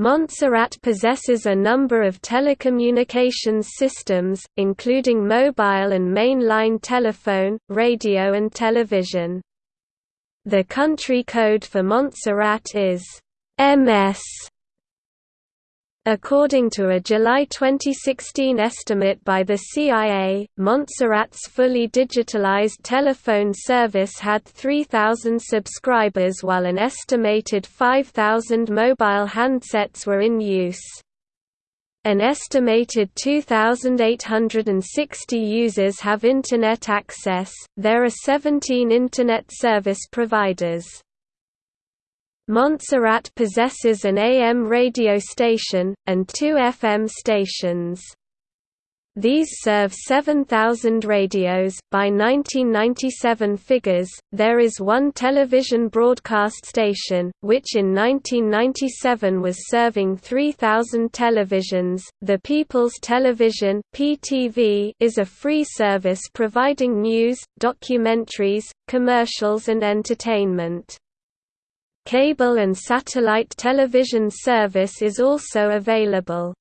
Montserrat possesses a number of telecommunications systems, including mobile and main-line telephone, radio and television. The country code for Montserrat is MS According to a July 2016 estimate by the CIA, Montserrat's fully digitalized telephone service had 3,000 subscribers while an estimated 5,000 mobile handsets were in use. An estimated 2,860 users have Internet access. There are 17 Internet service providers. Montserrat possesses an AM radio station, and two FM stations. These serve 7,000 radios. By 1997 figures, there is one television broadcast station, which in 1997 was serving 3,000 televisions. The People's Television (PTV) is a free service providing news, documentaries, commercials, and entertainment. Cable and satellite television service is also available.